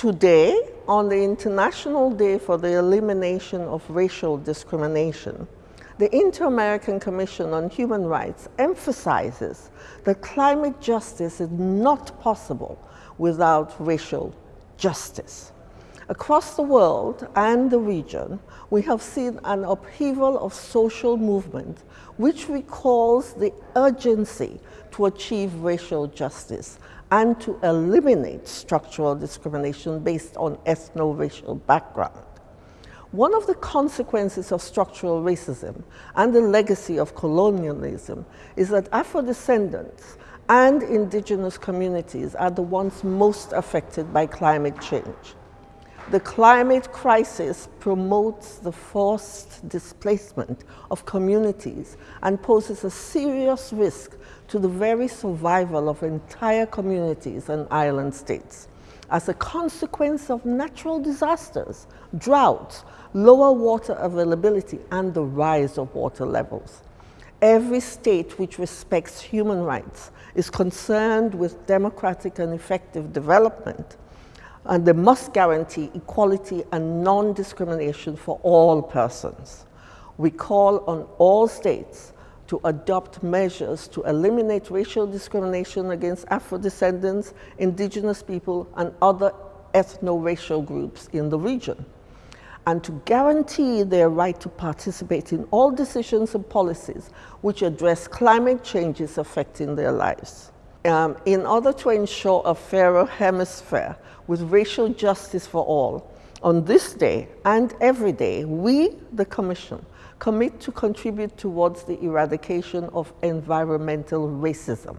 Today, on the International Day for the Elimination of Racial Discrimination, the Inter-American Commission on Human Rights emphasizes that climate justice is not possible without racial justice. Across the world and the region, we have seen an upheaval of social movement which recalls the urgency to achieve racial justice and to eliminate structural discrimination based on ethno-racial background. One of the consequences of structural racism and the legacy of colonialism is that Afro-descendants and indigenous communities are the ones most affected by climate change. The climate crisis promotes the forced displacement of communities and poses a serious risk to the very survival of entire communities and island states as a consequence of natural disasters, droughts, lower water availability, and the rise of water levels. Every state which respects human rights is concerned with democratic and effective development, and they must guarantee equality and non-discrimination for all persons. We call on all states to adopt measures to eliminate racial discrimination against Afro-descendants, indigenous people, and other ethno-racial groups in the region, and to guarantee their right to participate in all decisions and policies which address climate changes affecting their lives. Um, in order to ensure a fairer hemisphere with racial justice for all, on this day and every day, we, the Commission, commit to contribute towards the eradication of environmental racism.